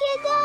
けど。